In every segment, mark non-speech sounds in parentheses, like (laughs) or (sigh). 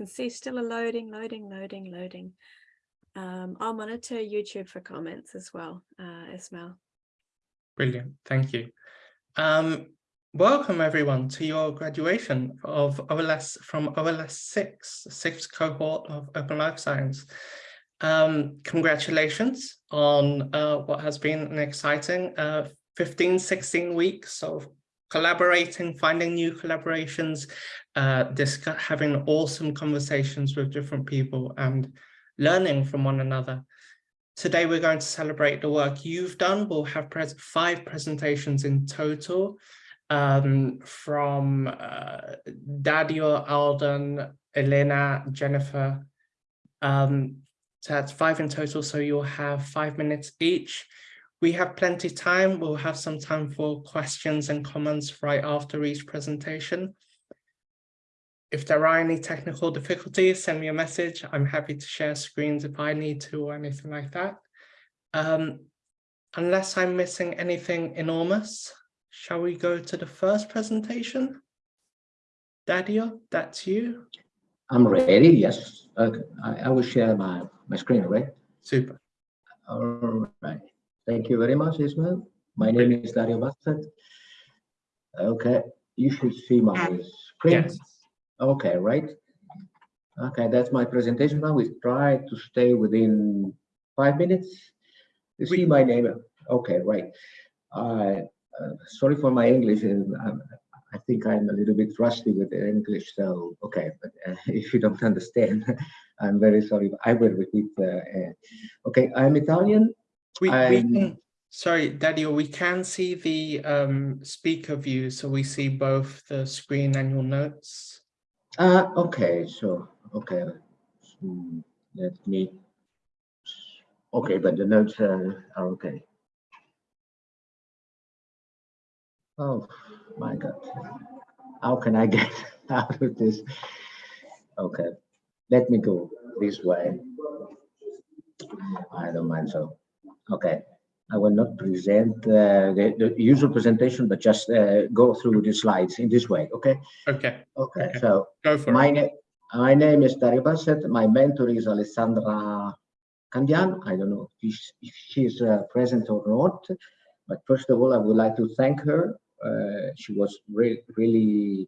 can see still a loading, loading, loading, loading. Um, I'll monitor YouTube for comments as well, uh, Ismail. Brilliant, thank you. Um, welcome everyone to your graduation of OLS from OLS 6, sixth cohort of Open Life Science. Um, congratulations on uh, what has been an exciting uh, 15, 16 weeks of collaborating, finding new collaborations, uh, having awesome conversations with different people and learning from one another. Today, we're going to celebrate the work you've done. We'll have pres five presentations in total um, from uh, Dario, Alden, Elena, Jennifer. Um, so that's five in total, so you'll have five minutes each. We have plenty of time. We'll have some time for questions and comments right after each presentation. If there are any technical difficulties, send me a message. I'm happy to share screens if I need to or anything like that. Um, unless I'm missing anything enormous, shall we go to the first presentation? Dario, that's you. I'm ready, yes. Okay. I, I will share my, my screen, right? Super. All right. Thank you very much, Ismail. My name is Dario Basset. Okay, you should see my screen. Yes. Okay, right. Okay, that's my presentation now. We try to stay within five minutes. You see my name. Okay, right. Uh, uh, sorry for my English. and I think I'm a little bit rusty with the English, so okay. But uh, (laughs) if you don't (laughs) understand, I'm very sorry. I will repeat. Uh, uh, okay, I'm Italian. We, we can, sorry, Dario, we can see the um, speaker view, so we see both the screen and your notes. Uh, okay, so, okay. Hmm, Let me, okay, but the notes uh, are okay. Oh, my God. How can I (laughs) get out of this? Okay, let me go this way. I don't mind so. Okay, I will not present uh, the, the usual presentation, but just uh, go through the slides in this way, okay? Okay, Okay, Okay. so go for my name, my name is Dario Basset. My mentor is Alessandra Candian. I don't know if she's, if she's uh, present or not, but first of all, I would like to thank her. Uh, she was re really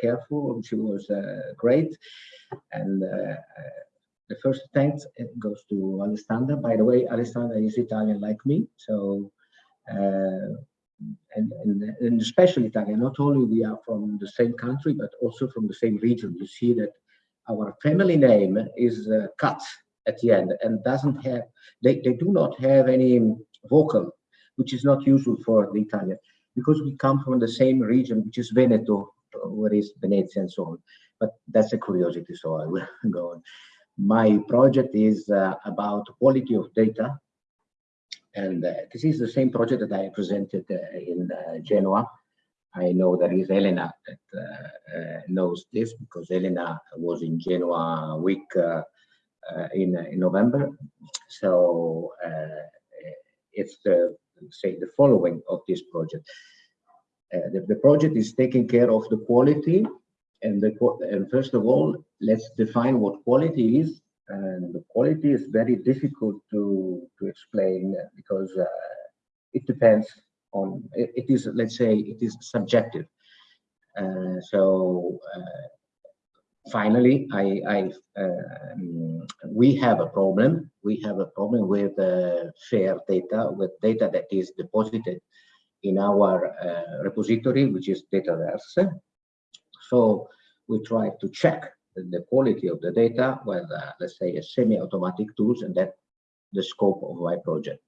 careful. She was uh, great, and uh, the first thanks it goes to Alessandra. By the way, Alessandra is Italian like me, so. Uh, and, and, and especially Italian, not only we are from the same country, but also from the same region. You see that our family name is uh, cut at the end and doesn't have, they, they do not have any vocal, which is not usual for the Italian, because we come from the same region, which is Veneto, where is Venezia and so on. But that's a curiosity, so I will (laughs) go on. My project is uh, about quality of data and uh, this is the same project that I presented uh, in uh, Genoa. I know there is Elena that uh, uh, knows this because Elena was in Genoa week in, in November. So it's the say the following of this project. The, the project is taking care of the quality and the and first of all, let's define what quality is. And the quality is very difficult to to explain because uh, it depends on it, it is let's say it is subjective. Uh, so uh, finally i i um, we have a problem. We have a problem with uh, fair data with data that is deposited in our uh, repository which is dataverse so we try to check the quality of the data with, uh, let's say, a semi-automatic tools, and that the scope of my project.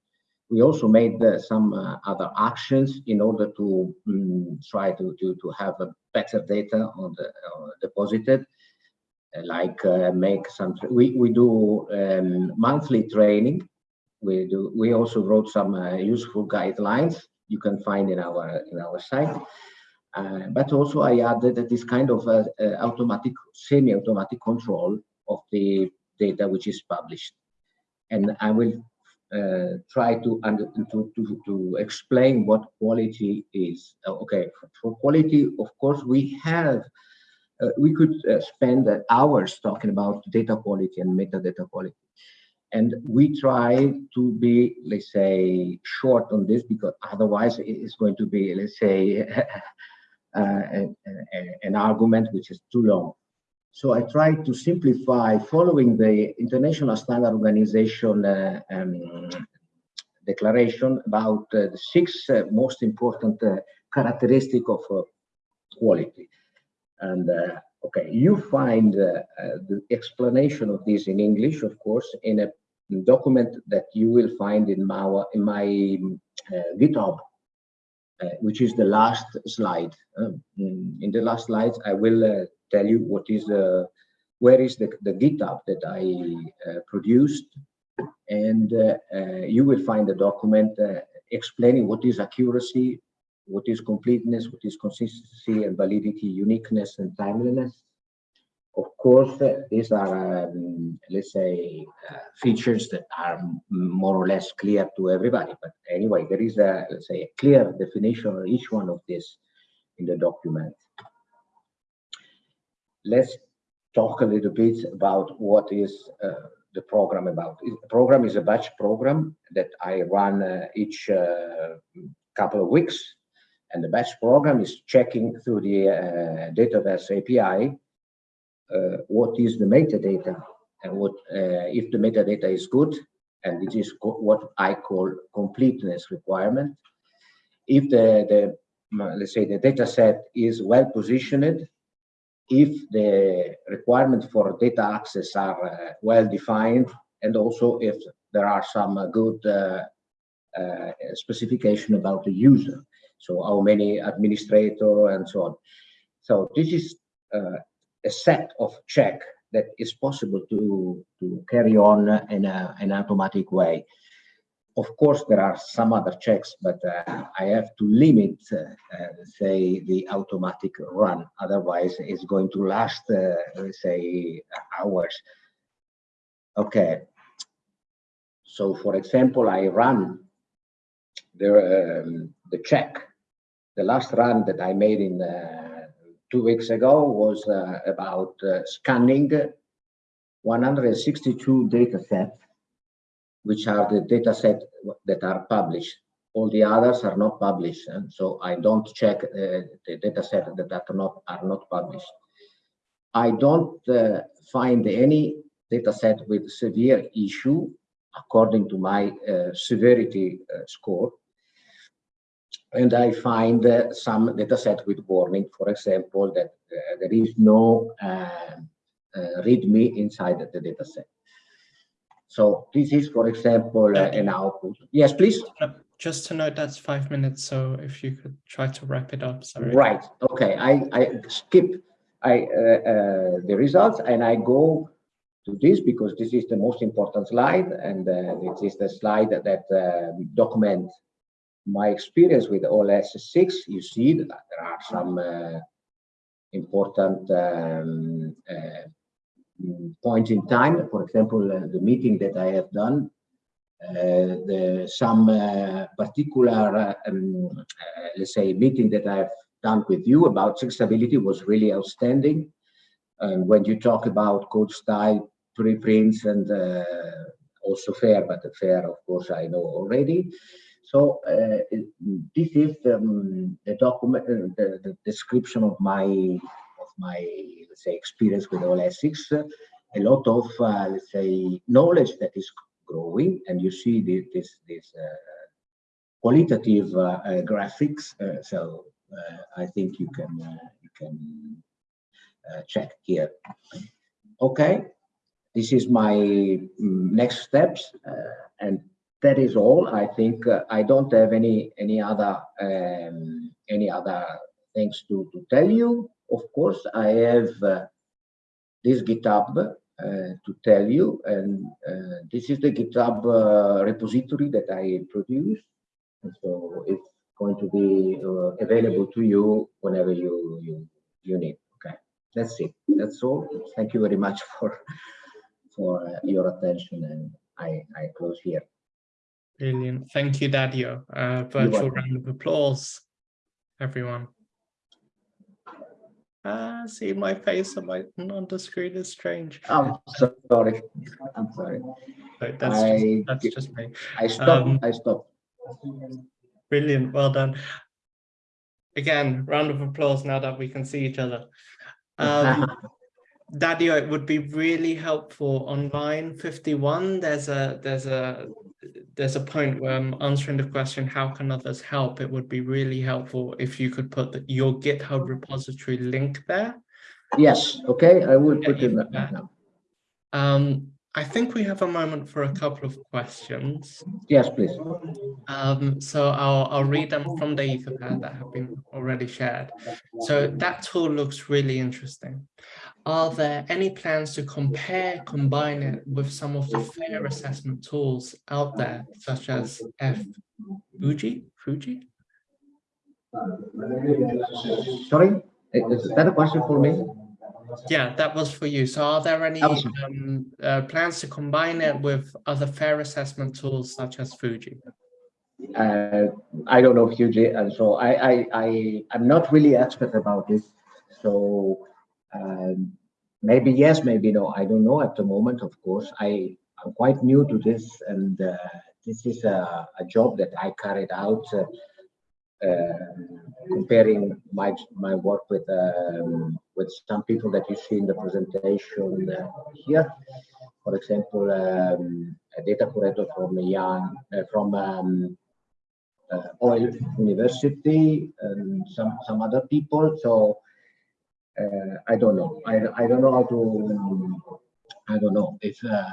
We also made uh, some uh, other actions in order to um, try to, to, to have better data on the uh, deposited, uh, like uh, make some, we, we do um, monthly training. We do, we also wrote some useful guidelines you can find in our, in our site. Uh, but also I added that this kind of uh, uh, automatic, semi-automatic control of the data which is published. And I will uh, try to, under, to, to, to explain what quality is. Uh, okay, for, for quality, of course, we have we could spend hours talking about data quality and metadata quality. And we try to be, let's say, short on this because otherwise it is going to be, let's say, (laughs) an, an argument which is too long. So I try to simplify following the International Standard Organization uh, um, declaration about uh, the six uh, most important uh, characteristic of uh, quality. And uh, okay, you find uh, the explanation of this in English, of course, in a document that you will find in my, in my GitHub, which is the last slide. Um, in the last slides, I will tell you what is the, where is the, the GitHub that I produced and uh, uh, you will find a document uh, explaining what is accuracy, what is completeness, what is consistency and validity, uniqueness and timeliness. Of course, these are, um, let's say, features that are more or less clear to everybody. But anyway, there is a, let's say, a clear definition of each one of this in the document. Let's talk a little bit about what is uh, the program about. The program is a batch program that I run uh, each uh, couple of weeks. And the batch program is checking through the uh, Dataverse API uh, what is the metadata and what uh, if the metadata is good, and this is what I call completeness requirement. If the, the let's say the data set is well positioned if the requirements for data access are uh, well defined and also if there are some uh, good uh, uh, specification about the user. So how many administrator and so on. So this is uh, a set of check that is possible to, to carry on in a, an automatic way. Of course, there are some other checks, but uh, I have to limit, uh, uh, say, the automatic run. Otherwise, it's going to last, uh, say, hours. Okay. So, for example, I run the um, the check. The last run that I made in uh, two weeks ago was uh, about scanning 162 data sets which are the data set that are published. All the others are not published, and so I don't check uh, the data set that are not are not published. I don't uh, find any data set with severe issue according to my uh, severity uh, score. And I find uh, some data set with warning, for example, that uh, there is no README inside the data set. So this is, for example, uh, an output. Yes, please. Just to note, that's five minutes. So if you could try to wrap it up, sorry. Right. Okay. I, I skip I, uh, uh, the results and I go to this because this is the most important slide. And uh, this is the slide that, that uh, document my experience with OLS 6. You see that there are some uh, important um, uh, point in time. For example, uh, the meeting that I have done, uh, the, some uh, particular, um, let's say, meeting that I've done with you about accessibility was really outstanding. And when you talk about code style, preprints, and also fair, but the fair, of course, I know already. So uh, this is um, the document, uh, the, the, description of my of my let's say experience with OLS6, a lot of uh, let's say knowledge that is growing, and you see this this, this uh, qualitative uh, graphics. so I think you can you can check here. Okay, this is my mm, next steps, and that is all. I think uh, I don't have any any other um, any other things to to tell you. Of course, I have uh, this GitHub uh, to tell you, and uh, this is the GitHub uh, repository that I produced. And so it's going to be available to you whenever you, you, you need. Okay, that's it. That's all. Thank you very much (laughs) for for your attention, and I, I close here. Brilliant. Thank you, Dario. virtual round of applause, everyone. Ah, see my face on my on the screen is strange. I'm sorry. I'm sorry. But that's I just, that's just me. I stopped. Um, I stopped. Brilliant. Well done. Again, round of applause now that we can see each other. Um, (laughs) Dario, it would be really helpful on line 51. There's a there's a there's a point where I'm answering the question, how can others help? It would be really helpful if you could put the, your GitHub repository link there. yes. Okay. I will put it right bet. now. Um, I think we have a moment for a couple of questions. Yes, please. Um, so I'll, I'll read them from the Etherpad that have been already shared. So that tool looks really interesting. Are there any plans to compare, combine it with some of the fair assessment tools out there, such as F Fuji? Fuji? Sorry, is that a question for me? Yeah, that was for you. So are there any um, uh, plans to combine it with other fair assessment tools such as Fuji? Uh, I don't know Fuji, and so I, I, I, I'm not really expert about this. So um, maybe yes, maybe no. I don't know at the moment. Of course, I, I'm quite new to this, and uh, this is a, a job that I carried out. Uh, uh, comparing my my work with um, with some people that you see in the presentation uh, here. For example, um, a data curator from Yan, uh, from um, uh, Oil University and some some other people. So uh, I don't know. I I don't know how to. I don't know if uh,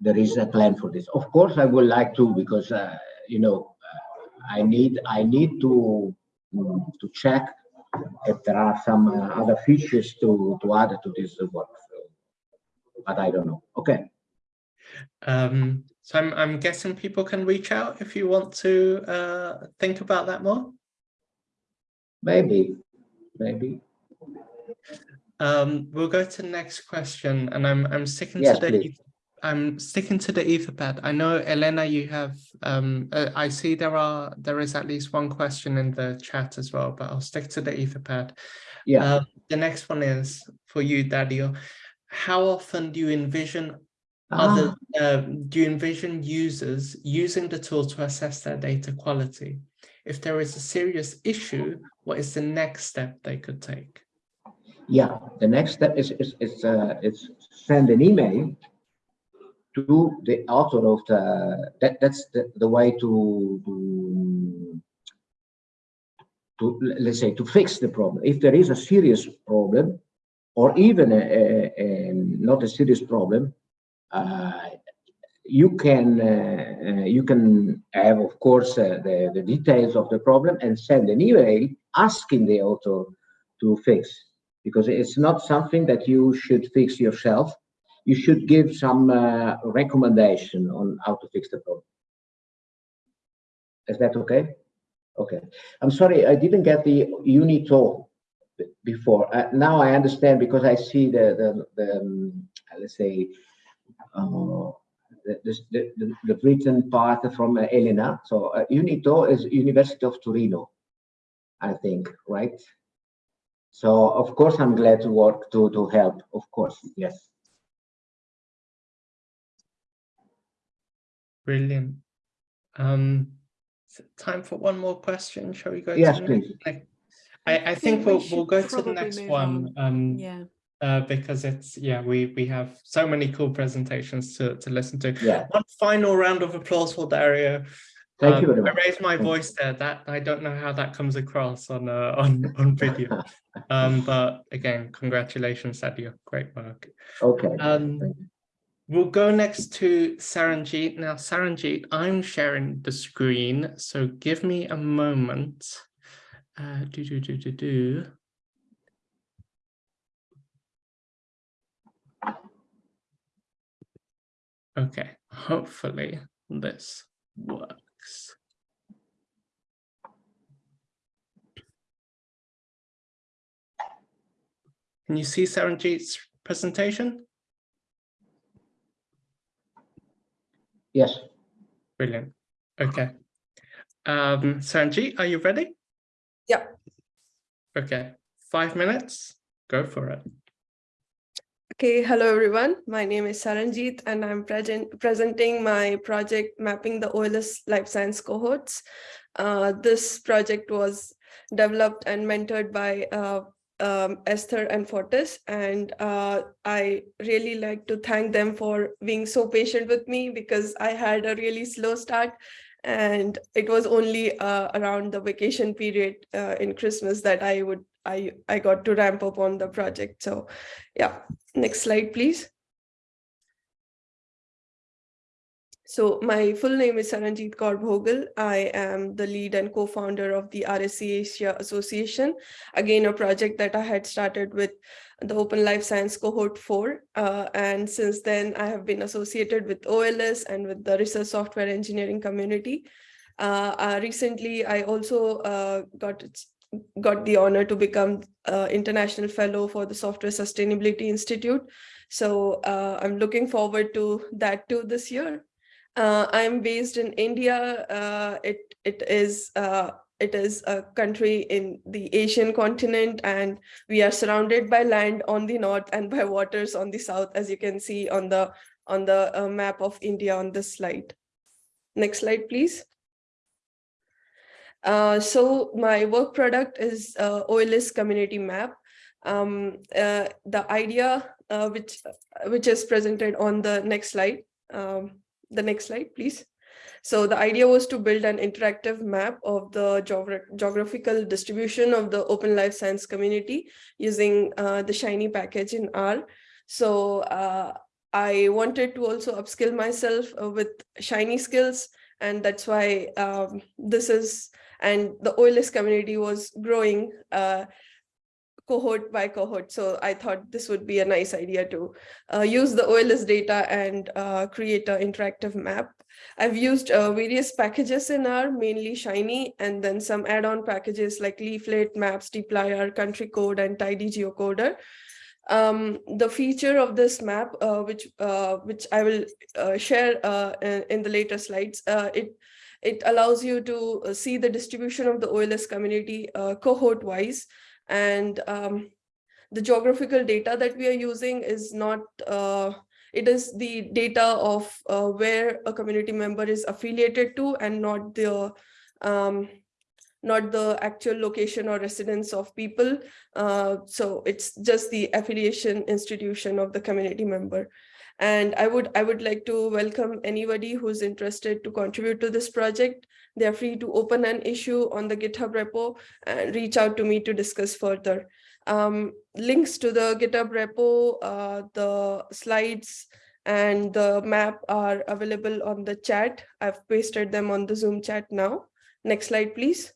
there is a plan for this. Of course, I would like to because uh, you know uh, I need I need to mm, to check if there are some uh, other features to to add to this work. But I don't know. Okay. Um, so I'm, I'm guessing people can reach out if you want to uh, think about that more. Maybe, maybe. Um, we'll go to the next question, and I'm I'm sticking Yes, to the please. I'm sticking to the Etherpad. I know Elena, you have um, uh, I see there are there is at least one question in the chat as well, but I'll stick to the Etherpad. Yeah. Uh, the next one is for you, Dario. How often do you envision other Ah, uh, do you envision users using the tool to assess their data quality? If there is a serious issue, what is the next step they could take? Yeah, the next step is is is uh, is send an email to the author of the that that's the, the way to to to let's say to fix the problem. If there is a serious problem, or even a, a, a not a serious problem, uh, you can uh, uh, you can have of course uh, the the details of the problem and send an email asking the author to fix because it's not something that you should fix yourself. You should give some uh, recommendation on how to fix the problem. Is that okay? Okay. I'm sorry, I didn't get the UNITO before. Uh, now I understand because I see the the, the um, let's say uh, the, the, the, the written part from uh, Elena. So uh, UNITO is University of Torino, I think, right? So of course I'm glad to work to to help. Of course, yes. Brilliant. Um, time for one more question. Shall we go? Yes, to please. I, I think we'll, we we'll go to the next move one. Um, Yeah. uh, because it's, yeah, we, we have so many cool presentations to, to listen to. Yeah. One final round of applause for Dario. Thank Um, you very much. I raised my Thank voice there. That I don't know how that comes across on uh, on on video. um, but again, congratulations, Dario. Great work. Okay. Um, We'll go next to Saranjeet. Now, Saranjeet, I'm sharing the screen, so give me a moment. Uh, do, do, do, do, do. Okay, hopefully this works. Can you see Saranjeet's presentation? Yes. Brilliant. Okay. Um, Sanjeet, are you ready? Yep. Okay, five minutes. Go for it. Okay, hello everyone. My name is Saranjeet and I'm present presenting my project mapping the OLS life science cohorts. Uh, this project was developed and mentored by uh, um, Esther and Fotis, and uh, I really like to thank them for being so patient with me because I had a really slow start and it was only uh, around the vacation period uh, in Christmas that I would I I got to ramp up on the project. So yeah, next slide, please. So my full name is Saranjeet Kaur Bhogal. I am the lead and co-founder of the RSE Asia Association. Again, a project that I had started with the Open Life Science Cohort 4. Uh, and since then, I have been associated with OLS and with the research software engineering community. Uh, uh, recently, I also uh, got got the honor to become uh, international fellow for the Software Sustainability Institute. So uh, I'm looking forward to that too this year. Uh, I'm based in India. Uh, it it is uh, it is a country in the Asian continent, and we are surrounded by land on the north and by waters on the south, as you can see on the on the uh, map of India on this slide. Next slide, please. Uh, so my work product is uh, OLS community map. Um, the idea which which is presented on the next slide. Um, the next slide, please. So the idea was to build an interactive map of the geogra geographical distribution of the open life science community using uh, the Shiny package in R. So uh, I wanted to also upskill myself uh, with Shiny skills, and that's why um, this is and the OLS community was growing uh, cohort by cohort. So I thought this would be a nice idea to uh, use the OLS data and uh, create an interactive map. I've used uh, various packages in R, mainly Shiny, and then some add-on packages like Leaflet, Maps, dplyr, Country Code, and Tidy Geocoder. Um, the feature of this map, uh, which uh, which I will uh, share in, the later slides, it it allows you to see the distribution of the OLS community uh, cohort wise. And um, the geographical data that we are using is not, uh, it is the data of uh, where a community member is affiliated to and not the um, not the actual location or residence of people. Uh, so it's just the affiliation institution of the community member. And I would I would like to welcome anybody who's interested to contribute to this project. They're free to open an issue on the GitHub repo and reach out to me to discuss further. Um, links to the GitHub repo, uh, the slides, and the map are available on the chat. I've pasted them on the Zoom chat now. Next slide, please.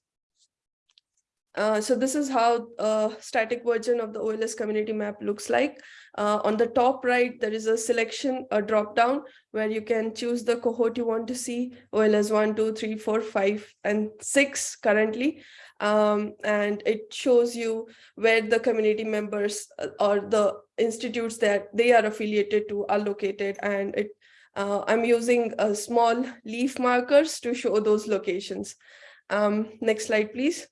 Uh, so this is how a static version of the OLS community map looks like. Uh, on the top right, there is a selection, a drop down where you can choose the cohort you want to see, OLS 1, 2, 3, 4, 5, and 6 currently. Um, and it shows you where the community members uh, or the institutes that they are affiliated to are located. And it, uh, I'm using small leaf markers to show those locations. Um, next slide, please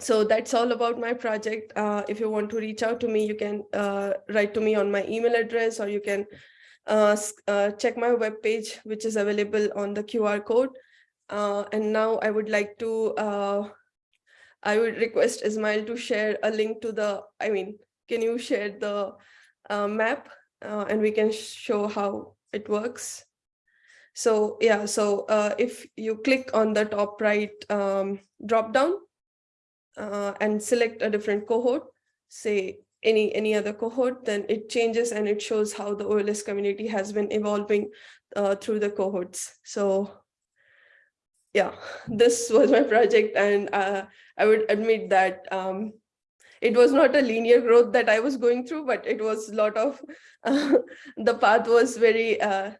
so that's all about my project. Uh, if you want to reach out to me, you can uh, write to me on my email address or you can uh, uh check my webpage, which is available on the QR code. Uh, and now I would like to, uh, I would request Ismail to share a link to the, I mean, can you share the map and we can show how it works. So yeah, so if you click on the top right um, drop down, uh, and select a different cohort, say any any other cohort, then it changes and it shows how the OLS community has been evolving uh, through the cohorts. So yeah, (laughs) this was my project and uh, I would admit that um, it was not a linear growth that I was going through, but it was a lot of, (laughs) the path was very, uh,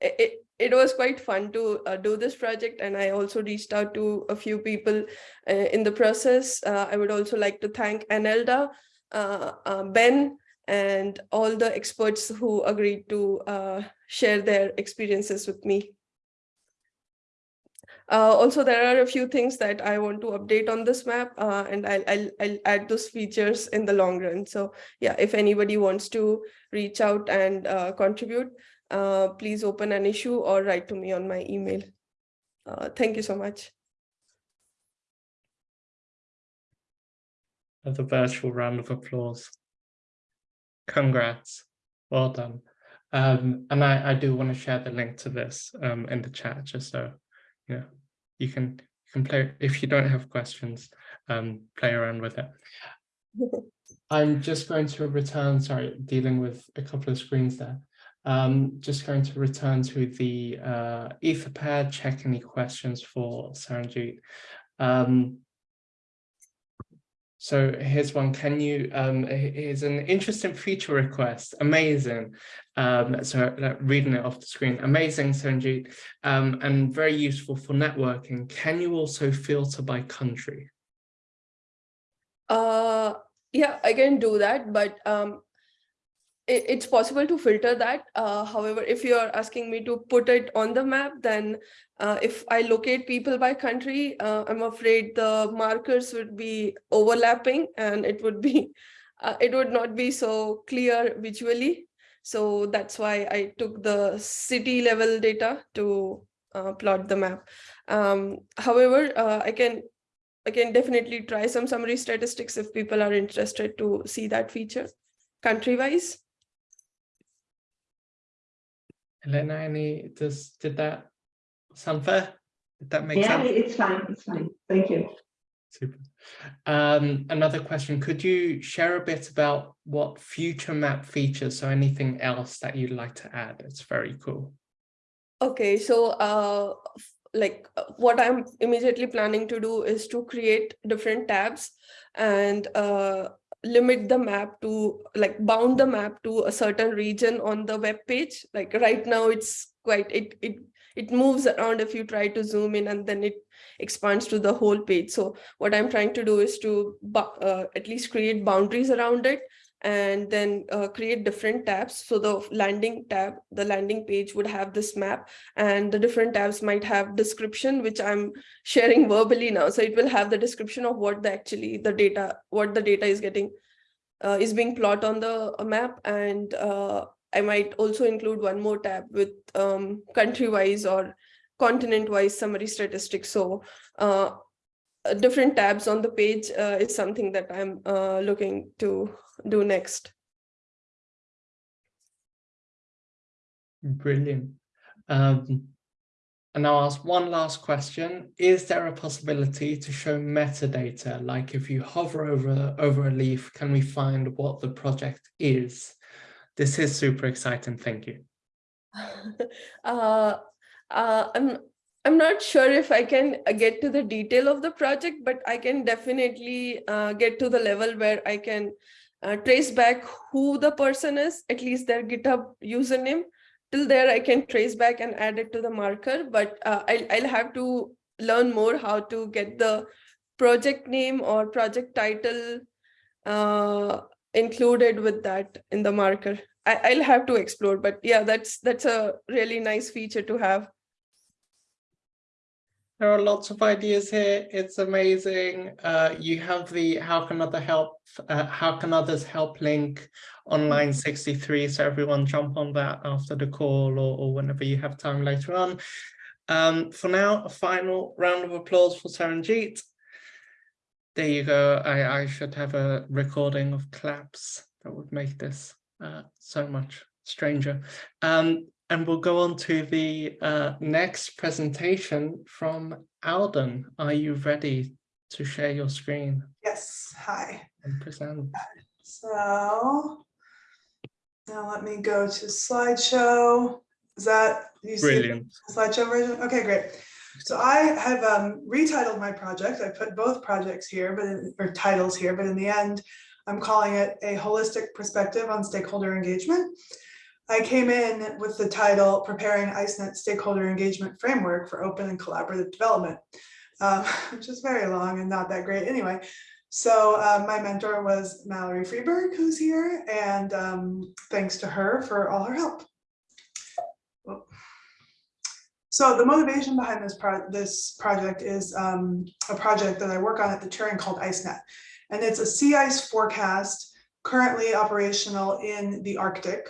it, it was quite fun to uh, do this project and I also reached out to a few people uh, in the process. Uh, I would also like to thank Anelda, uh, uh, Ben, and all the experts who agreed to uh, share their experiences with me. Also, there are a few things that I want to update on this map and I'll, I'll, I'll add those features in the long run. So yeah, if anybody wants to reach out and contribute, uh, please open an issue or write to me on my email. Uh, thank you so much. of the virtual round of applause. Congrats, well done. Um, and I, I do want to share the link to this um, in the chat, just so you know, you can you can play if you don't have questions, um, play around with it. (laughs) I'm just going to return, sorry, dealing with a couple of screens there. Um, just going to return to the uh, Etherpad, check any questions for Saranjeet. Um, so here's one, can you, um, here's an interesting feature request, amazing. Um, so reading it off the screen, amazing Sanjeet, um, and very useful for networking. Can you also filter by country? Uh, yeah, I can do that, but um, it, it's possible to filter that. Uh, however, if you're asking me to put it on the map, then uh, if I locate people by country, uh, I'm afraid the markers would be overlapping and it would be, (laughs) uh, it would not be so clear visually. So that's why I took the city level data to uh, plot the map. Um, however, uh, I can I can definitely try some summary statistics if people are interested to see that feature country-wise. Elena, any, does, did that sound fair? Did that make Yeah, sense? Yeah, it's fine, it's fine. Thank you. Super. Um, another question, could you share a bit about what future map features, so anything else that you'd like to add? It's very cool. Okay, so uh, like uh, what I'm immediately planning to do is to create different tabs and uh, limit the map to like bound the map to a certain region on the web page. Like right now it's quite, it, it, it moves around if you try to zoom in and then it expands to the whole page. So what I'm trying to do is to uh, at least create boundaries around it and then uh, create different tabs. So the landing tab, the landing page would have this map and the different tabs might have description, which I'm sharing verbally now. So it will have the description of what the actually the data, what the data is getting, uh, is being plot on the map. And uh, I might also include one more tab with um, country-wise or continent-wise summary statistics. So uh, different tabs on the page uh, is something that I'm uh, looking to do next. Brilliant. Um, and I'll ask one last question. Is there a possibility to show metadata? Like if you hover over, over a leaf, can we find what the project is? This is super exciting. Thank you. (laughs) uh, uh, I'm I'm not sure if I can uh, get to the detail of the project, but I can definitely uh, get to the level where I can uh, trace back who the person is, at least their GitHub username. Till there, I can trace back and add it to the marker, but uh, I'll, I'll have to learn more how to get the project name or project title uh, included with that in the marker. I, I'll have to explore, but yeah, that's that's a really nice feature to have. There are lots of ideas here. It's amazing. Uh, you have the how can other help, uh, how can others help link online 63. So everyone jump on that after the call or, or whenever you have time later on. Um, for now, a final round of applause for Saranjeet. There you go. I, I should have a recording of claps. That would make this uh, so much stranger. Um, and we'll go on to the uh, next presentation from Alden. Are you ready to share your screen? Yes, hi. And present. So now let me go to slideshow. Is that you see Brilliant. the slideshow version? Okay, great. So I have um, retitled my project. I put both projects here, but in, or titles here, but in the end, I'm calling it a holistic perspective on stakeholder engagement. I came in with the title Preparing ICENET Stakeholder Engagement Framework for Open and Collaborative Development, um, (laughs) which is very long and not that great anyway. So uh, my mentor was Mallory Freeberg, who's here, and um, thanks to her for all her help. So the motivation behind this pro this project is um, a project that I work on at the Turing called IceNet. And it's a sea ice forecast currently operational in the Arctic.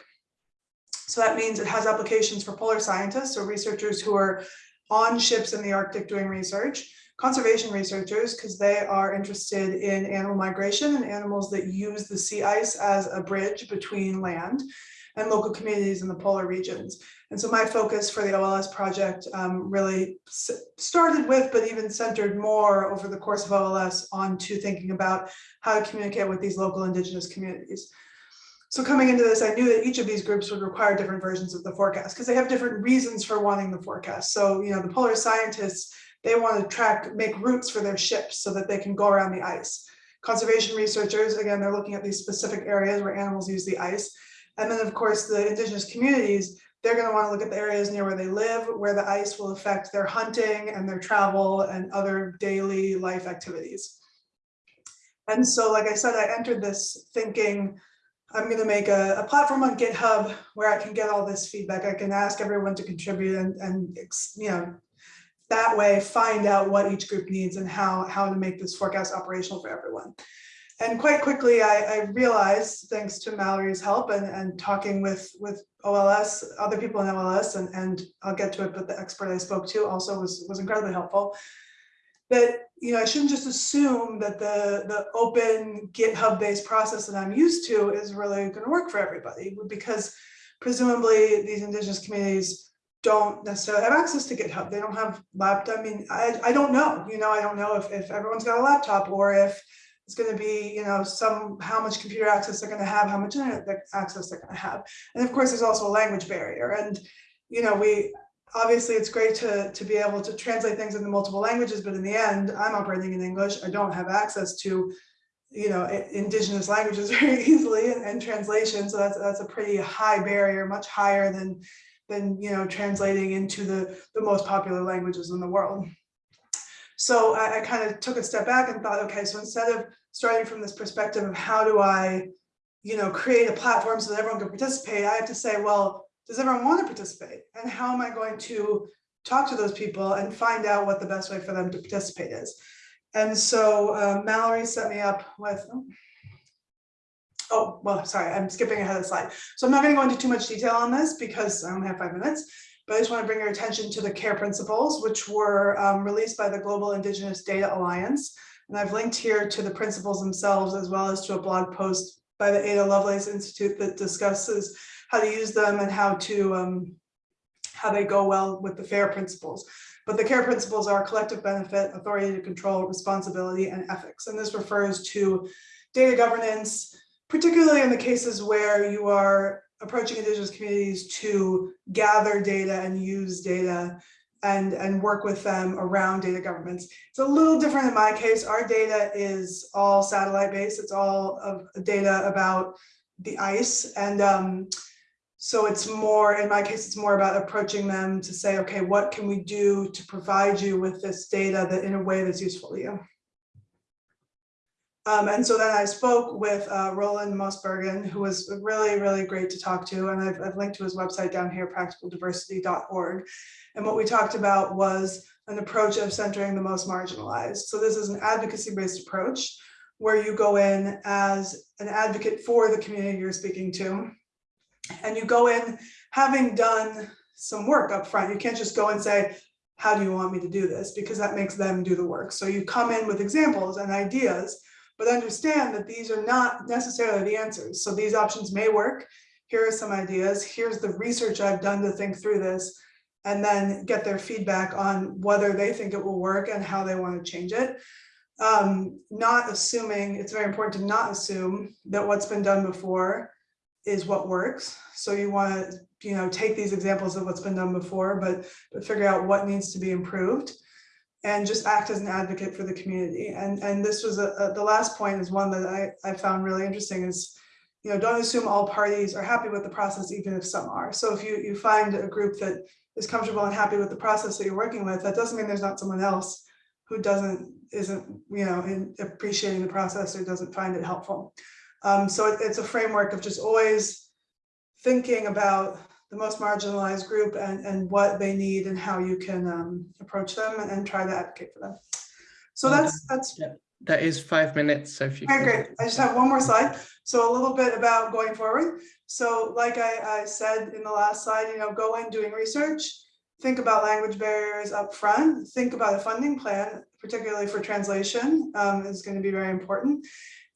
So that means it has applications for polar scientists or researchers who are on ships in the Arctic doing research, conservation researchers, because they are interested in animal migration and animals that use the sea ice as a bridge between land, and local communities in the polar regions. And so my focus for the OLS project um, really started with, but even centered more over the course of OLS onto thinking about how to communicate with these local indigenous communities. So coming into this, I knew that each of these groups would require different versions of the forecast because they have different reasons for wanting the forecast. So, you know, the polar scientists, they want to track, make routes for their ships so that they can go around the ice. Conservation researchers, again, they're looking at these specific areas where animals use the ice. And then, of course, the indigenous communities, they're going to want to look at the areas near where they live, where the ice will affect their hunting and their travel and other daily life activities. And so, like I said, I entered this thinking, I'm going to make a, a platform on GitHub where I can get all this feedback. I can ask everyone to contribute and, and you know, that way find out what each group needs and how, how to make this forecast operational for everyone. And quite quickly, I, I realized, thanks to Mallory's help and, and talking with, with OLS, other people in OLS, and, and I'll get to it, but the expert I spoke to also was, was incredibly helpful, that, you know, I shouldn't just assume that the, the open GitHub-based process that I'm used to is really going to work for everybody, because presumably these indigenous communities don't necessarily have access to GitHub. They don't have laptop. I mean, I, I don't know, you know, I don't know if, if everyone's got a laptop or if it's going to be, you know, some, how much computer access they're going to have, how much internet access they're going to have. And of course, there's also a language barrier. And, you know, we, obviously it's great to, to be able to translate things into multiple languages, but in the end, I'm operating in English. I don't have access to, you know, indigenous languages (laughs) very easily and, and translation. So that's, that's a pretty high barrier, much higher than, than, you know, translating into the, the most popular languages in the world. So I, I kind of took a step back and thought, okay, so instead of starting from this perspective of how do I, you know, create a platform so that everyone can participate, I have to say, well, does everyone want to participate? And how am I going to talk to those people and find out what the best way for them to participate is? And so uh, Mallory set me up with, oh. oh, well, sorry, I'm skipping ahead of the slide. So I'm not going to go into too much detail on this because I only have five minutes. But I just want to bring your attention to the CARE principles, which were um, released by the Global Indigenous Data Alliance. And I've linked here to the principles themselves, as well as to a blog post by the Ada Lovelace Institute that discusses how to use them and how to um, how they go well with the FAIR principles. But the CARE principles are collective benefit, authority to control, responsibility, and ethics. And this refers to data governance, particularly in the cases where you are approaching indigenous communities to gather data and use data and, and work with them around data governance. It's a little different in my case. Our data is all satellite based. It's all of data about the ice. And um, so it's more, in my case, it's more about approaching them to say, okay, what can we do to provide you with this data that in a way that's useful to you? Um, and so then I spoke with uh, Rowland Mosbergen, who was really, really great to talk to. And I've, I've linked to his website down here, practicaldiversity.org. And what we talked about was an approach of centering the most marginalized. So this is an advocacy-based approach where you go in as an advocate for the community you're speaking to. And you go in having done some work up front. You can't just go and say, how do you want me to do this? Because that makes them do the work. So you come in with examples and ideas but understand that these are not necessarily the answers. So these options may work. Here are some ideas. Here's the research I've done to think through this and then get their feedback on whether they think it will work and how they want to change it. Um, not assuming, it's very important to not assume that what's been done before is what works. So you want to, you know, take these examples of what's been done before, but, but figure out what needs to be improved and just act as an advocate for the community. And, and this was a, a, the last point is one that I, I found really interesting is, you know, don't assume all parties are happy with the process, even if some are. So if you, you find a group that is comfortable and happy with the process that you're working with, that doesn't mean there's not someone else who doesn't, isn't, you know, in appreciating the process or doesn't find it helpful. Um, so it, it's a framework of just always thinking about the most marginalized group and, and what they need and how you can um, approach them and, and try to advocate for them. So that's, that's That is five minutes, so if you. Okay, great. I just have one more slide. So a little bit about going forward. So like I, I said in the last slide, you know, go in doing research. Think about language barriers up front. Think about a funding plan, particularly for translation, um, is going to be very important.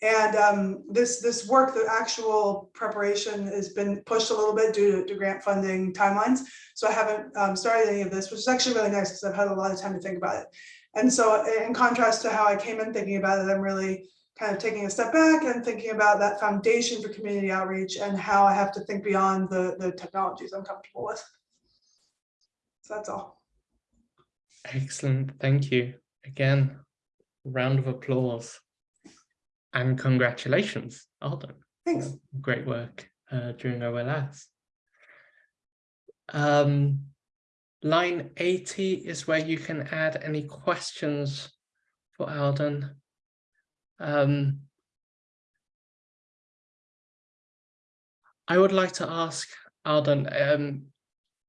And um, this, this work, the actual preparation has been pushed a little bit due to, to grant funding timelines. So I haven't um, started any of this, which is actually really nice because I've had a lot of time to think about it. And so in contrast to how I came in thinking about it, I'm really kind of taking a step back and thinking about that foundation for community outreach and how I have to think beyond the, the technologies I'm comfortable with. So that's all. Excellent, thank you. Again, round of applause. And congratulations, Alden. Thanks. Great work uh, during OLS. Um, line 80 is where you can add any questions for Alden. Um, I would like to ask Alden, um,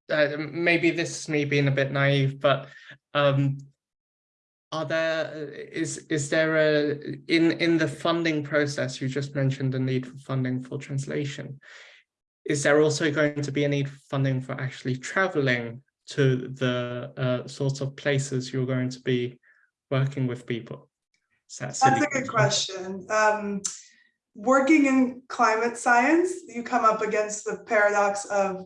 uh, maybe this is me being a bit naive, but um, are there, is, is there a, in, in the funding process, you just mentioned the need for funding for translation. Is there also going to be a need for funding for actually traveling to the uh, sorts of places you're going to be working with people? That That's a good question. Um, working in climate science, you come up against the paradox of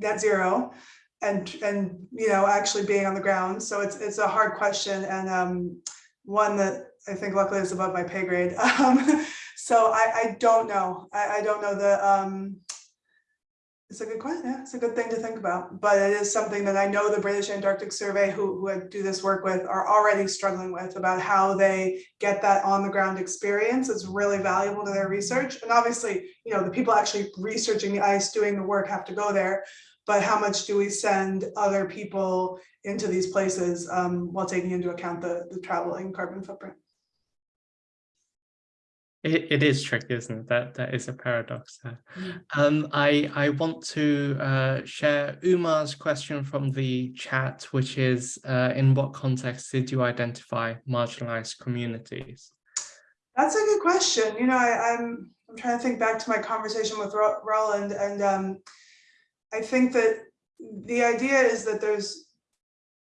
net zero and, and, you know, actually being on the ground. So it's, it's a hard question and um, one that I think luckily is above my pay grade. (laughs) Um, so I, I don't know. I, I don't know the, um, it's a good question. Yeah, it's a good thing to think about, but it is something that I know the British Antarctic Survey, who, who I do this work with, are already struggling with about how they get that on the ground experience. It's really valuable to their research. And obviously, you know, the people actually researching the ice, doing the work have to go there. But how much do we send other people into these places um, while taking into account the, the traveling carbon footprint? It, it is tricky, isn't it? That that is a paradox there. Mm. Um, I I want to uh, share Umar's question from the chat, which is, uh, in what context did you identify marginalized communities? That's a good question. You know, I, I'm I'm trying to think back to my conversation with Ro- Rowland, and um, I think that the idea is that there's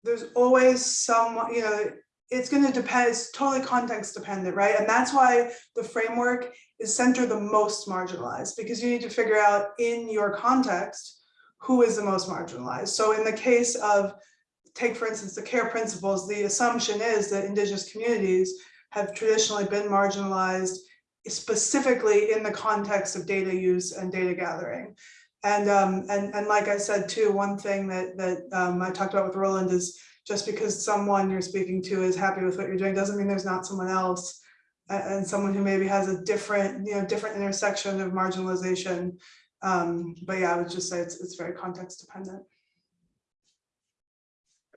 there's always some, you know, it's going to depend. It's totally context dependent, right? And that's why the framework is center the most marginalized because you need to figure out in your context who is the most marginalized. So in the case of take for instance the care principles, the assumption is that indigenous communities have traditionally been marginalized specifically in the context of data use and data gathering. And, um, and, and like I said, too, one thing that, that um, I talked about with Rowland is just because someone you're speaking to is happy with what you're doing doesn't mean there's not someone else and, someone who maybe has a different, you know, different intersection of marginalization. Um, but yeah, I would just say it's, it's very context dependent.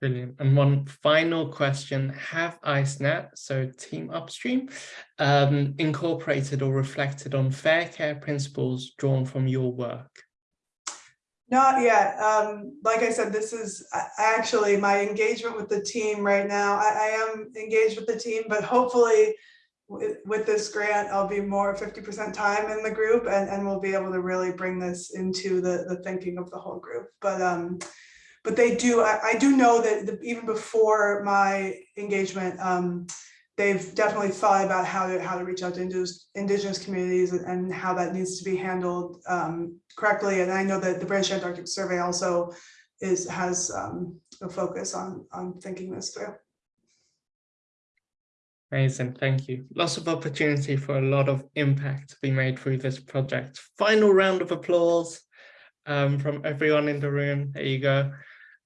Brilliant. And one final question, have IceNet, so Team Upstream, um, incorporated or reflected on fair care principles drawn from your work? Not yet. Um, like I said, this is actually my engagement with the team right now. I, I am engaged with the team, but hopefully with, this grant, I'll be more 50% time in the group and, and we'll be able to really bring this into the, the thinking of the whole group. But um, but they do, I, I do know that the, even before my engagement, um, they've definitely thought about how to how to reach out to indigenous, indigenous communities and, how that needs to be handled um, correctly. And I know that the British Antarctic Survey also is has um, a focus on on thinking this through. Amazing, thank you. Lots of opportunity for a lot of impact to be made through this project. Final round of applause um, from everyone in the room. There you go.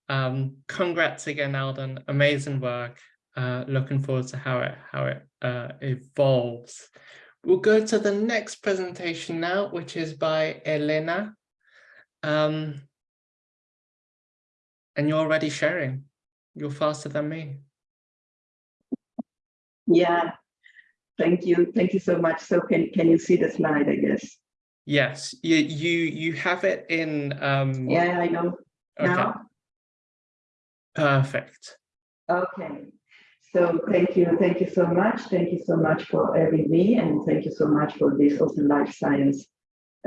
Um, congrats again, Alden. Amazing work. Uh, looking forward to how it how it uh, evolves. We'll go to the next presentation now, which is by Elena. Um, and you're already sharing. You're faster than me. Yeah, thank you. Thank you so much. So can, can you see the slide, I guess? Yes, you you you have it in um Yeah, I know. okay, Now, perfect. okay. So thank you, thank you so much. Thank you so much for having me and thank you so much for this Open Life Science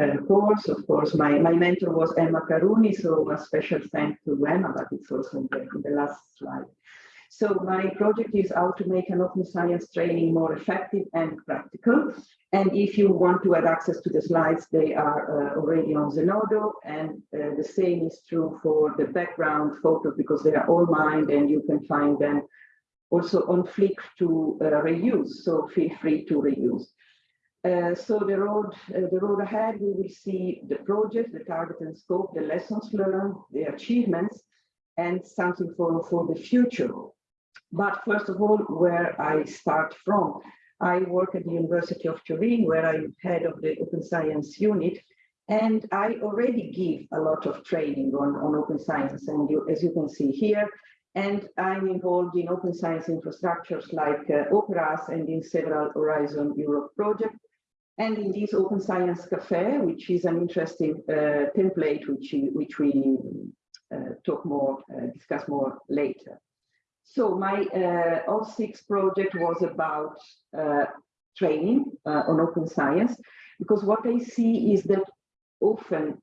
uh, course. Of course, my, my mentor was Emma Karoune, so a special thanks to Emma, but it's also in the, the last slide. So my project is how to make an open science training more effective and practical. And if you want to have access to the slides, they are uh, already on Zenodo. And uh, the same is true for the background photos because they are all mine and you can find them also on Flickr to uh, reuse. So feel free to reuse. Uh, so the road, uh, the road ahead, we will see the project, the target and scope, the lessons learned, the achievements, and something for, for the future. But first of all, where I start from, I work at the University of Turin, where I'm head of the Open Science Unit, and I already give a lot of training on, on open science, and you, as you can see here, and I'm involved in open science infrastructures like uh, Operas and in several Horizon Europe projects. And in this Open Science Cafe, which is an interesting uh, template, which, which we uh, talk more, uh, discuss more later. So my uh, all six project was about uh, training uh, on open science, because what I see is that often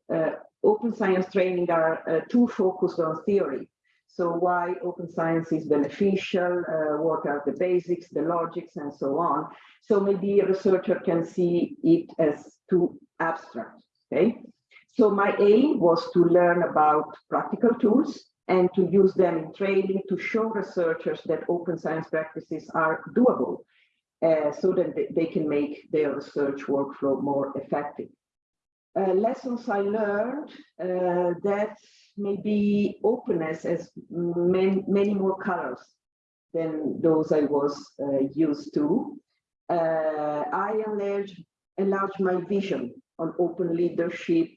open science training are too focused on theory. So why open science is beneficial, uh, what are the basics, the logics, and so on. So maybe a researcher can see it as too abstract, okay? So my aim was to learn about practical tools and to use them in training to show researchers that open science practices are doable uh, so that they, can make their research workflow more effective. Uh, lessons I learned uh, that maybe openness as many, many more colors than those I was uh, used to. Uh, I enlarged, enlarged my vision on open leadership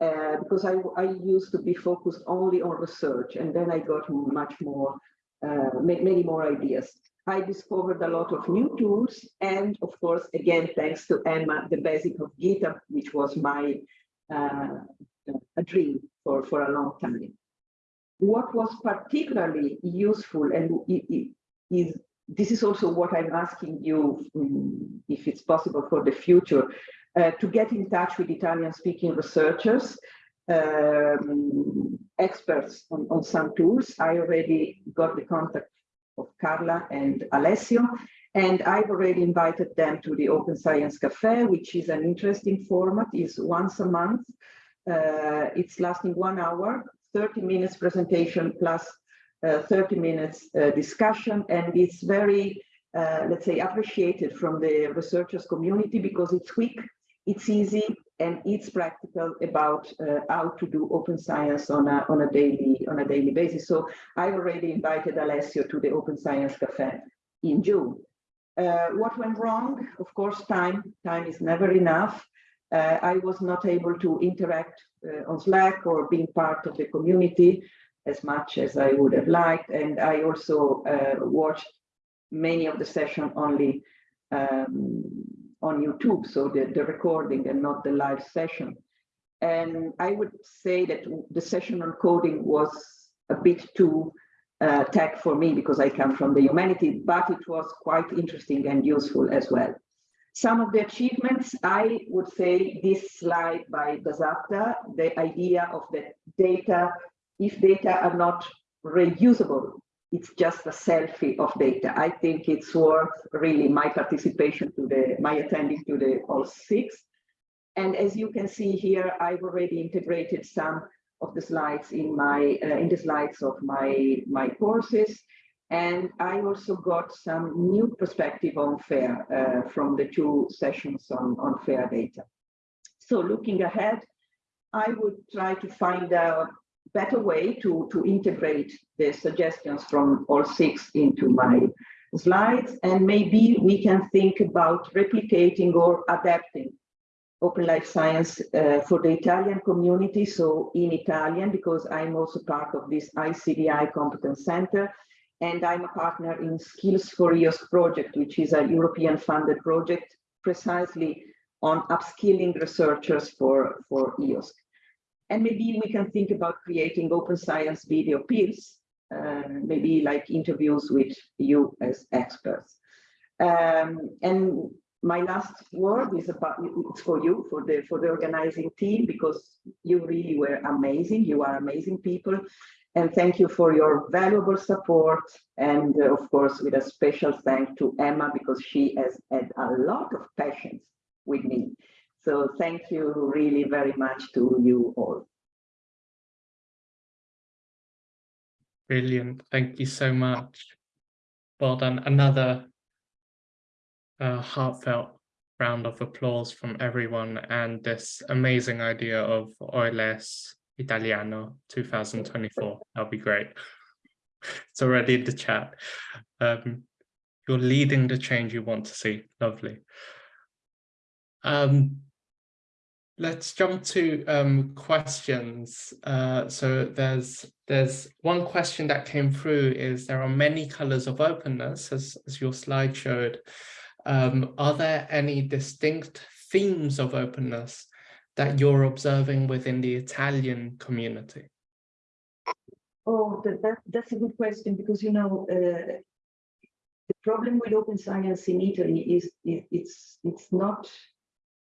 uh, because I, I used to be focused only on research and then I got much more, uh, many more ideas. I discovered a lot of new tools and of course, again, thanks to Emma, the basic of GitHub, which was my uh, a dream for, for a long time. What was particularly useful and is this is also what I'm asking you, um, if it's possible for the future, uh, to get in touch with Italian speaking researchers, um, experts on, on some tools. I already got the contact of Carla and Alessio, and I've already invited them to the Open Science Cafe, which is an interesting format, is once a month. Uh, it's lasting one hour, 30 minutes presentation plus uh, 30 minutes uh, discussion, and it's very, uh, let's say, appreciated from the researchers community because it's quick, it's easy, and it's practical about uh, how to do open science on a on a daily on a daily basis. So I already invited Alessio to the Open Science Cafe in June. Uh, what went wrong? Of course, time. Time is never enough. Uh, I was not able to interact uh, on Slack or being part of the community as much as I would have liked. And I also uh, watched many of the session only um, on YouTube, so the, the recording and not the live session. And I would say that the session on coding was a bit too uh, tech for me because I come from the humanity, but it was quite interesting and useful as well. Some of the achievements, I would say this slide by Basapta, the idea of the data, if data are not reusable, it's just a selfie of data. I think it's worth really my participation to the, my attending to the all six. And as you can see here, I've already integrated some of the slides in my uh, in the slides of my my courses and i also got some new perspective on fair uh, from the two sessions on on fair data. So looking ahead i would try to find a better way to to integrate the suggestions from all six into my slides. And maybe we can think about replicating or adapting Open Life Science uh, for the Italian community, so in Italian, because I'm also part of this ICDI Competence Center, and I'm a partner in Skills for EOSC project, which is a European funded project precisely on upskilling researchers for, for EOSC. And maybe we can think about creating open science video peers, uh, maybe like interviews with you as experts. Um, and my last word is about it's for you for the for the organizing team because you really were amazing you are amazing people and thank you for your valuable support and uh, of course with a special thank to emma because she has had a lot of patience with me so thank you really very much to you all Brilliant. Thank you so much. Well done. Another uh, heartfelt round of applause from everyone and this amazing idea of OLS Italiano 2024. That'll be great. It's already in the chat. Um, you're leading the change you want to see. Lovely. Um, let's jump to um, questions. Uh, so there's there's one question that came through is there are many colors of openness as, as your slide showed. Um, are there any distinct themes of openness that you're observing within the Italian community? Oh, that, that, that's a good question because, you know, uh, the problem with open science in Italy is it, it's it's not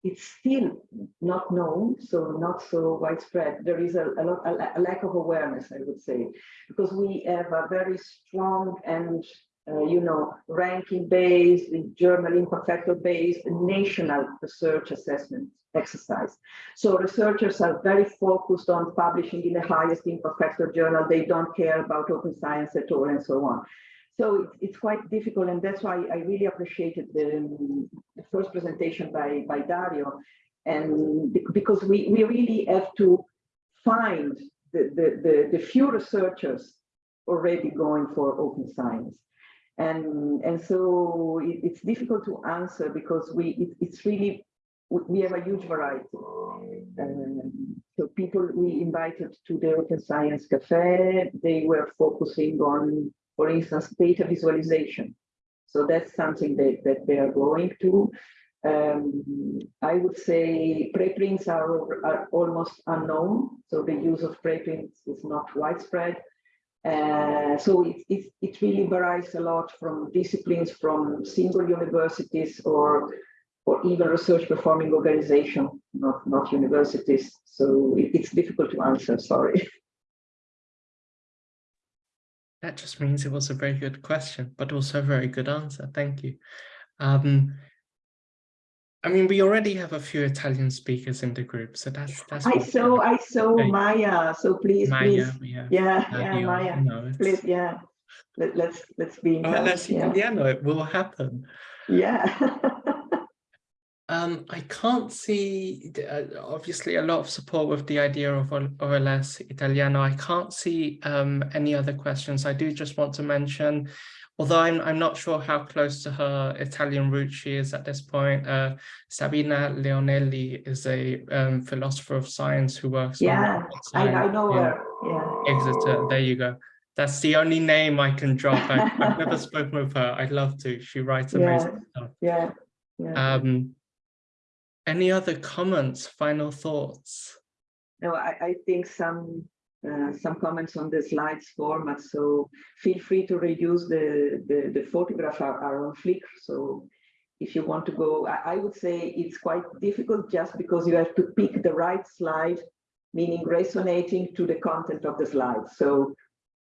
it's still not known, so not so widespread. There is a, a, lot, a, a lack of awareness, I would say, because we have a very strong and uh, you know, ranking-based, journal impact factor-based, national research assessment exercise. So researchers are very focused on publishing in the highest impact factor journal. They don't care about open science at all and so on. So it's, quite difficult, and that's why I really appreciated the, um, the first presentation by, by Dario, and because we, we really have to find the, the, the, the few researchers already going for open science and and so it, it's difficult to answer because we it, it's really we have a huge variety. Um, so people we invited to the open science cafe they were focusing on for instance data visualization. So that's something that, that they are going to. Um, I would say preprints are, are almost unknown, so the use of preprints is not widespread. Uh, so it, it, it really varies a lot from disciplines from single universities or or even research performing organization, not, not universities. So it, it's difficult to answer, sorry. That just means it was a very good question, but also a very good answer. Thank you. Um, I mean, we already have a few Italian speakers in the group, so that's that's. I saw, I saw. Maya. So please, Maya, please, yeah, yeah, yeah, Maya. No, please, yeah. Let, let's let's be in oh, touch. Yeah. Italiano, it will happen. Yeah. (laughs) um, I can't see uh, obviously a lot of support with the idea of OLS Italiano. I can't see um, any other questions. I do just want to mention although I'm, I'm not sure how close to her Italian roots she is at this point. Uh, Sabina Leonelli is a um, philosopher of science who works yeah, I, I, know her. Yeah. Exeter, there you go. That's the only name I can drop. I, have never (laughs) spoken with her. I'd love to. She writes amazing yeah. stuff. Yeah. yeah. Um, any other comments, final thoughts? No, I, I think some uh, some comments on the slides format. So feel free to reuse the, the, the photograph are, are, on Flickr. So if you want to go, I, I, would say it's quite difficult just because you have to pick the right slide, meaning resonating to the content of the slide. So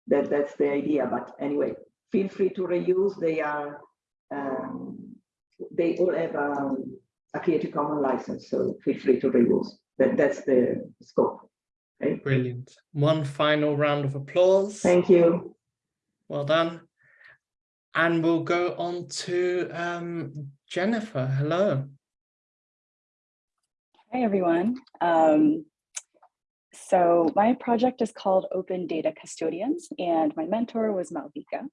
that, that's the idea. But anyway, feel free to reuse. They are, um, they all have um, a Creative Commons license. So feel free to reuse. That, that's the scope. Okay. Brilliant. One final round of applause. Thank you. Well done. And we'll go on to um, Jennifer. Hello. Hi, everyone. Um, so my project is called Open Data Custodians, and my mentor was Malvika.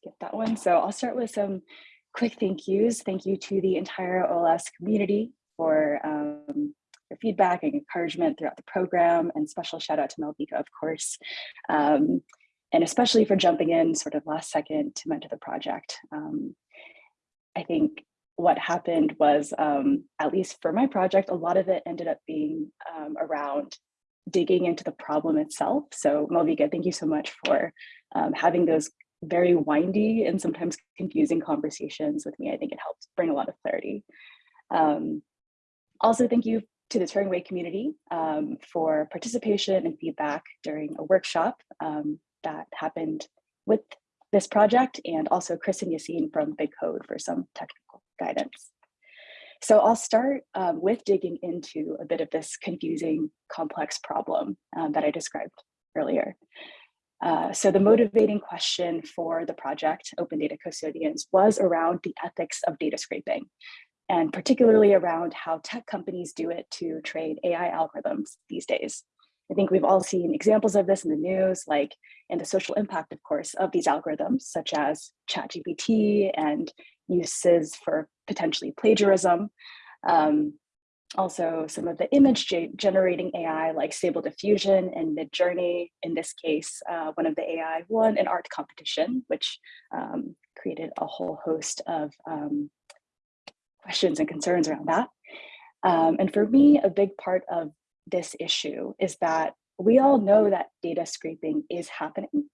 Skip that one. So I'll start with some quick thank yous. Thank you to the entire OLS community for um, your feedback and encouragement throughout the program and special shout out to Malvika, of course. Um, and especially for jumping in sort of last second to mentor the project. Um, I think what happened was, um, at least for my project, a lot of it ended up being um, around digging into the problem itself. So Malvika, thank you so much for um, having those very windy and sometimes confusing conversations with me. I think it helps bring a lot of clarity. Um, also, thank you to the Turing Way community um, for participation and feedback during a workshop um, that happened with this project and also Chris and Yassine from Big Code for some technical guidance. So I'll start um, with digging into a bit of this confusing, complex problem um, that I described earlier. Uh, so the motivating question for the project, Open Data Custodians, was around the ethics of data scraping, and particularly around how tech companies do it to train AI algorithms these days. I think we've all seen examples of this in the news, like in the social impact, of course, of these algorithms, such as ChatGPT and uses for potentially plagiarism. Um, also, some of the image generating AI like Stable Diffusion and Midjourney. In this case, uh, one of the AI won an art competition, which um, created a whole host of um, questions and concerns around that. Um, and for me, a big part of this issue is that we all know that data scraping is happening.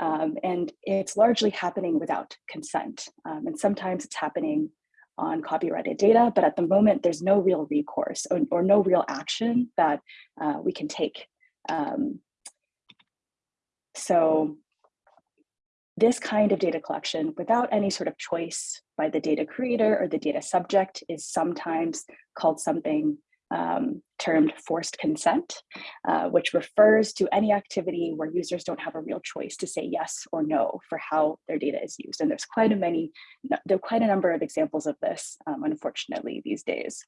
Um, and it's largely happening without consent. Um, and sometimes it's happening on copyrighted data, but at the moment there's no real recourse or, or no real action that uh, we can take. Um, so this kind of data collection without any sort of choice by the data creator or the data subject is sometimes called something um, termed forced consent, uh, which refers to any activity where users don't have a real choice to say yes or no for how their data is used. And there's quite a many, there are quite a number of examples of this, um, unfortunately, these days.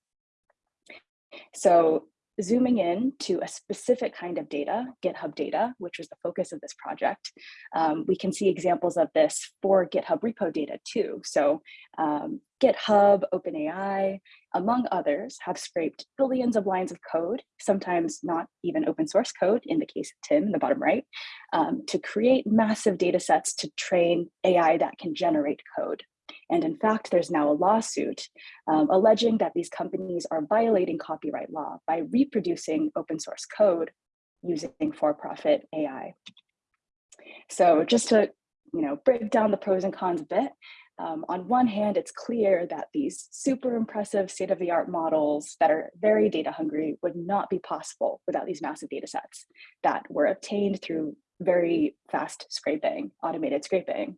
So zooming in to a specific kind of data, GitHub data, which was the focus of this project, um, we can see examples of this for GitHub repo data too. So um, GitHub, OpenAI, among others, have scraped billions of lines of code, sometimes not even open source code, in the case of Tim in the bottom right, um, to create massive data sets to train AI that can generate code. And in fact, there's now a lawsuit um, alleging that these companies are violating copyright law by reproducing open source code using for-profit AI. So just to you know, break down the pros and cons a bit, um, on one hand, it's clear that these super impressive state-of-the-art models that are very data hungry would not be possible without these massive data sets that were obtained through very fast scraping, automated scraping.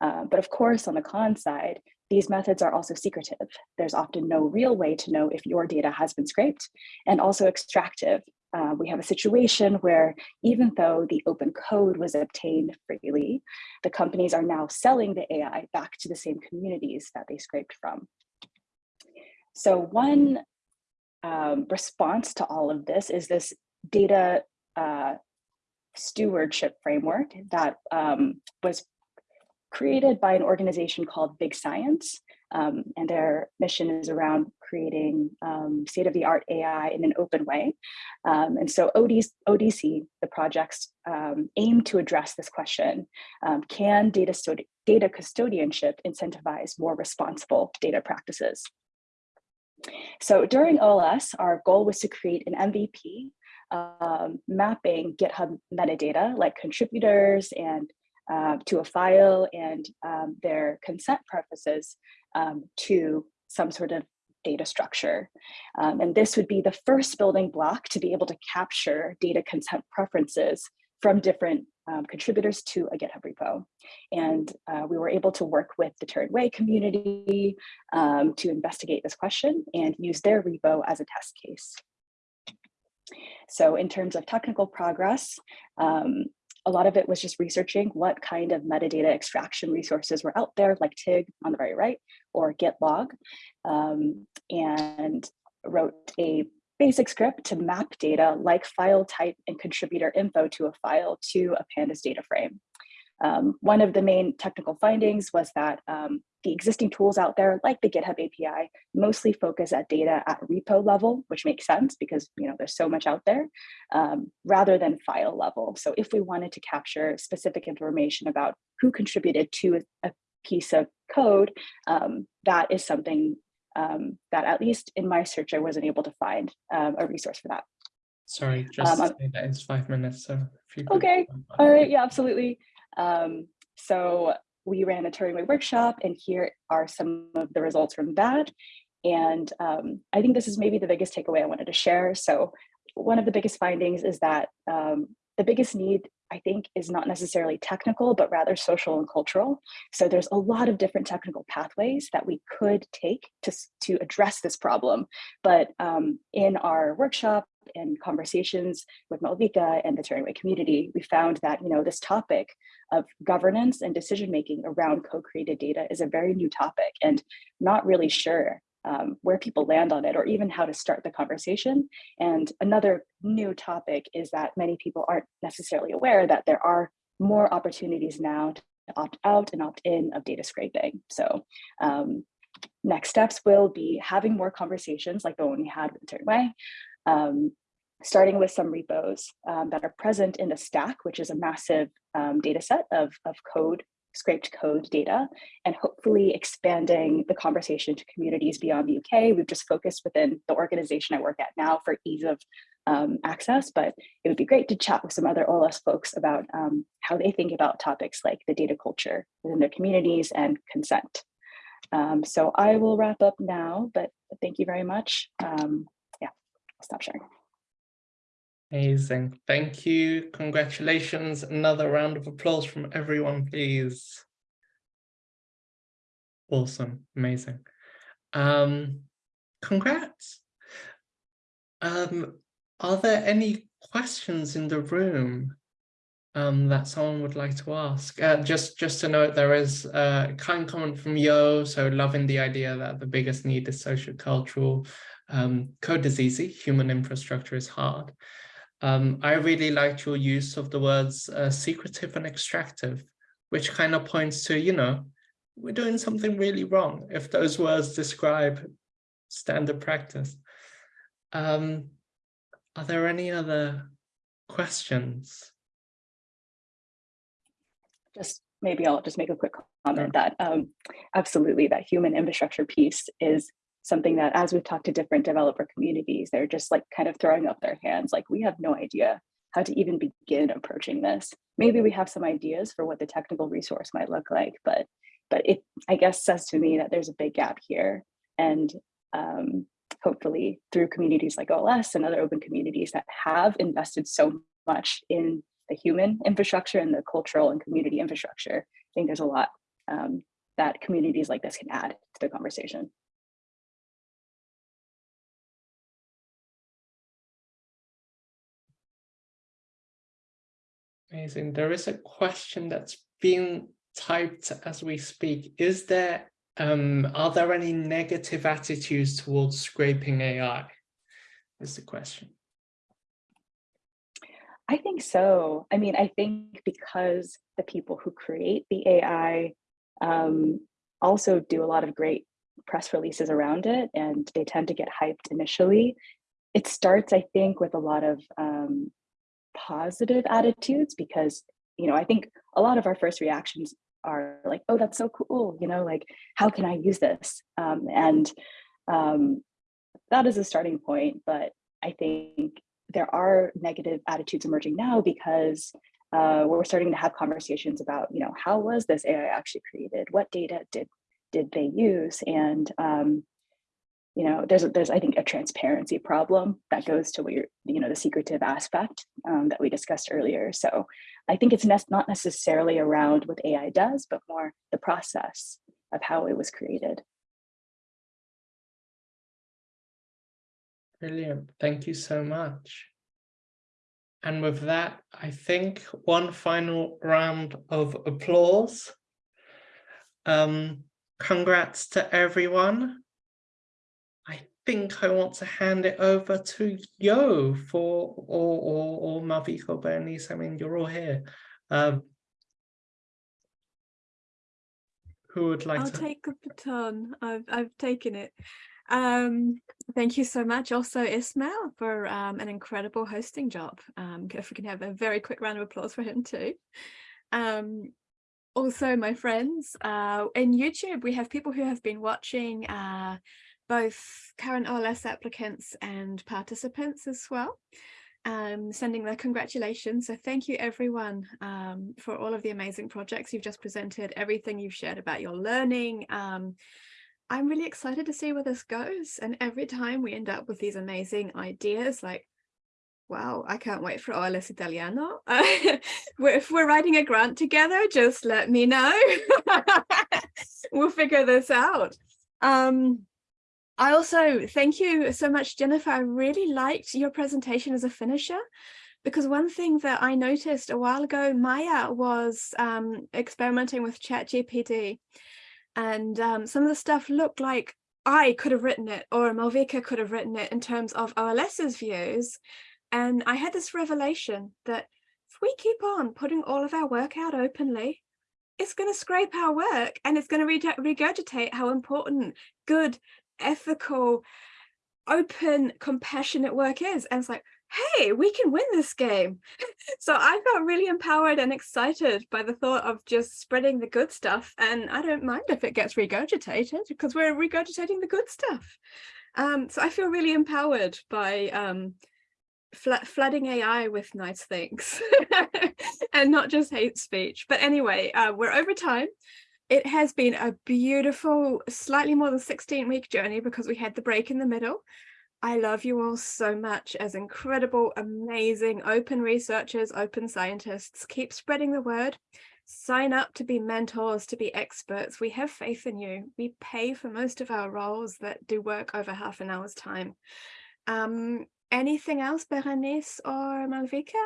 Uh, but of course, on the con side, these methods are also secretive. There's often no real way to know if your data has been scraped and also extractive. Uh, we have a situation where even though the open code was obtained freely, the companies are now selling the AI back to the same communities that they scraped from. So one um, response to all of this is this data uh, stewardship framework that um, was created by an organization called Big Science. Um, and their mission is around creating um, state-of-the-art AI in an open way. Um, and so ODC, ODC the projects um, aim to address this question. Um, can data, data custodianship incentivize more responsible data practices? So during OLS, our goal was to create an MVP um, mapping GitHub metadata like contributors and uh, to a file and um, their consent preferences um, to some sort of data structure. Um, and this would be the first building block to be able to capture data consent preferences from different um, contributors to a GitHub repo. And uh, we were able to work with the Turing Way community um, to investigate this question and use their repo as a test case. So in terms of technical progress, um, a lot of it was just researching what kind of metadata extraction resources were out there, like TIG on the very right, or GitLog, um, and wrote a basic script to map data like file type and contributor info to a file to a pandas data frame. Um, one of the main technical findings was that um, the existing tools out there, like the GitHub API, mostly focus at data at repo level, which makes sense because you know there's so much out there, um, rather than file level. So if we wanted to capture specific information about who contributed to a piece of code, um, that is something um, that at least in my search, I wasn't able to find um, a resource for that. Sorry, just Um, to say that it's five minutes, so if you Okay, All right, yeah, absolutely. Um, so we ran a Turing Way workshop and here are some of the results from that. And um, I think this is maybe the biggest takeaway I wanted to share. So one of the biggest findings is that um, the biggest need, I think, is not necessarily technical, but rather social and cultural. So there's a lot of different technical pathways that we could take to, to address this problem. But um, in our workshop and conversations with Malvika and the Turing community, we found that, you know, this topic of governance and decision-making around co-created data is a very new topic and not really sure um, where people land on it or even how to start the conversation. And another new topic is that many people aren't necessarily aware that there are more opportunities now to opt out and opt in of data scraping. So um, next steps will be having more conversations like the one we had with Turing Way, um, starting with some repos um, that are present in the stack, which is a massive um, data set of, of code, scraped code data, and hopefully expanding the conversation to communities beyond the UK. We've just focused within the organization I work at now for ease of um, access, but it would be great to chat with some other OLS folks about um, how they think about topics like the data culture within their communities and consent. Um, so I will wrap up now, but thank you very much. Um, yeah, I'll stop sharing. Amazing. Thank you. Congratulations. Another round of applause from everyone, please. Awesome. Amazing. Um, congrats. Um, are there any questions in the room um, that someone would like to ask? Uh, just, just to note, there is a kind comment from Yo, so loving the idea that the biggest need is social-cultural. Um, code is easy, human infrastructure is hard. Um, I really liked your use of the words uh, secretive and extractive, which kind of points to, you know, we're doing something really wrong if those words describe standard practice. Um, are there any other questions? just maybe I'll just make a quick comment that um, absolutely that human infrastructure piece is something that as we've talked to different developer communities, they're just like kind of throwing up their hands like we have no idea how to even begin approaching this. Maybe we have some ideas for what the technical resource might look like, but but it I guess says to me that there's a big gap here and um, hopefully through communities like OLS and other open communities that have invested so much in the human infrastructure and the cultural and community infrastructure. I think there's a lot um, that communities like this can add to the conversation. Amazing. There is a question that's being typed as we speak. Is there, um, are there any negative attitudes towards scraping AI? Is the question. I think so. I mean, I think because the people who create the AI um, also do a lot of great press releases around it and they tend to get hyped initially. It starts, I think, with a lot of um, positive attitudes because, you know, I think a lot of our first reactions are like, oh, that's so cool, you know, like, how can I use this? Um, and um, that is a starting point, but I think there are negative attitudes emerging now because uh, we're starting to have conversations about, you know, how was this AI actually created? What data did did they use? And um, you know, there's there's I think a transparency problem that goes to what you're, you know, the secretive aspect um, that we discussed earlier. So I think it's ne not necessarily around what AI does, but more the process of how it was created. Brilliant. Thank you so much. And with that, I think one final round of applause. Um, congrats to everyone. I think I want to hand it over to Yo for, or, or, or Malvika or Berenice, I mean, you're all here. Um, who would like I'll to? take the baton. I've I've taken it. Um, thank you so much also Ismail for um, an incredible hosting job. Um, if we can have a very quick round of applause for him too. Um, also my friends uh, in YouTube, we have people who have been watching uh, both current OLS applicants and participants as well, um, sending their congratulations. So thank you everyone um, for all of the amazing projects you've just presented, everything you've shared about your learning. Um, I'm really excited to see where this goes. And every time we end up with these amazing ideas like Wow, I can't wait for OLS Italiano. (laughs) If we're writing a grant together, just let me know. (laughs) we'll figure this out. Um, I also thank you so much, Jennifer. I really liked your presentation as a finisher because one thing that I noticed a while ago, Maya was um, experimenting with ChatGPT and um, some of the stuff looked like I could have written it or Malvika could have written it in terms of OLS's views and I had this revelation that if we keep on putting all of our work out openly, it's going to scrape our work and it's going to regurgitate how important good, ethical, open, compassionate work is. And it's like, hey, we can win this game. (laughs) so I felt really empowered and excited by the thought of just spreading the good stuff. And I don't mind if it gets regurgitated because we're regurgitating the good stuff. Um, so I feel really empowered by um, flooding AI with nice things (laughs) and not just hate speech. But anyway, uh, we're over time. It has been a beautiful, slightly more than 16 week journey because we had the break in the middle. I love you all so much as incredible, amazing, open researchers, open scientists. Keep spreading the word. Sign up to be mentors, to be experts. We have faith in you. We pay for most of our roles that do work over half an hour's time. Um, Anything else, Berenice or Malvika?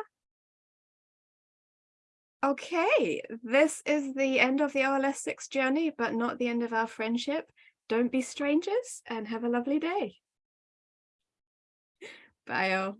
Okay, this is the end of the OLS 6 journey, but not the end of our friendship. Don't be strangers and have a lovely day. Bye all.